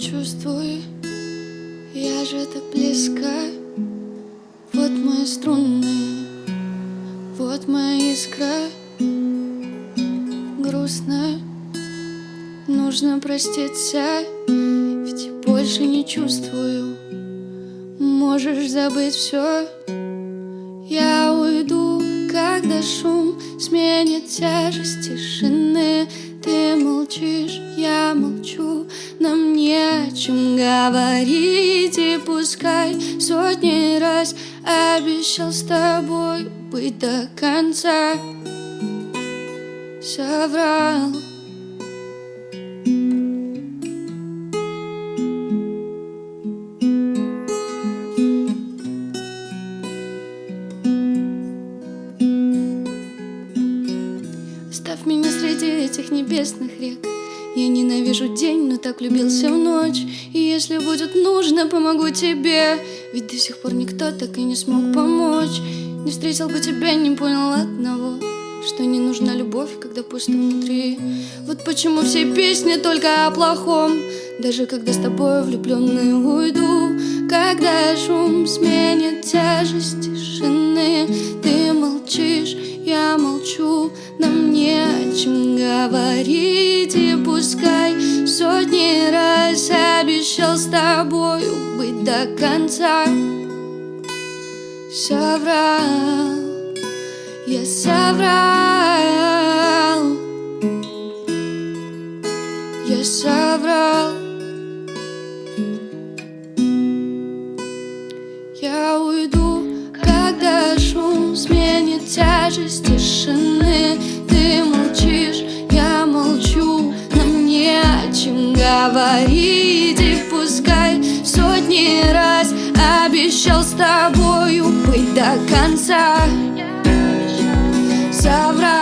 чувствую, я же так близко. Вот мои струны, вот моя искра. Грустно, нужно проститься Ведь больше не чувствую. Можешь забыть все Я уйду, когда шум сменит тяжесть тишины. Ты молчишь, я молчу нам не о чем говорить И пускай сотни раз Обещал с тобой быть до конца. Соврал. Оставь меня среди этих небесных рек Я ненавижу день, но так влюбился в ночь. И если будет нужно, помогу тебе. Ведь до сих пор никто так и не смог помочь. Не встретил бы тебя, не понял одного Что не нужна любовь, когда пусто внутри. Вот почему все песни только о плохом. Даже когда с тобой влюбленный уйду Когда шум сменит тяжесть тишины Ты молчишь, я молчу Нам не о чем говорить тобою быть до конца. Соврал, я соврал. Я соврал. Я уйду, когда шум сменит тяжесть тишины. Ты молчишь, я молчу, нам не о чем говорить обещал с тобою быть до конца. Соврал.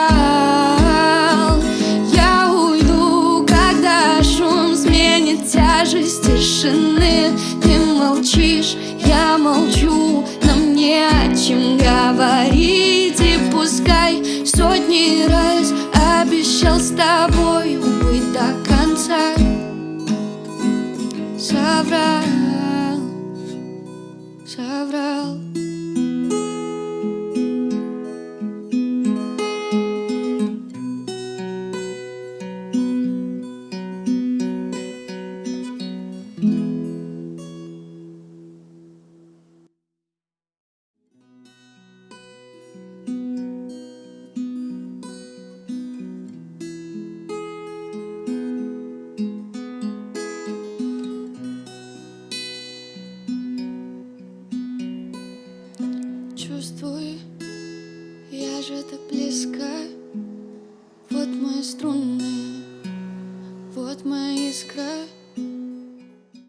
Я уйду, когда шум сменит тяжесть тишины. Ты молчишь, я молчу Нам не о чем говорить. И пускай сотни раз Обещал с тобой быть до конца. Соврал, же так близко? Вот мои струны, вот моя искра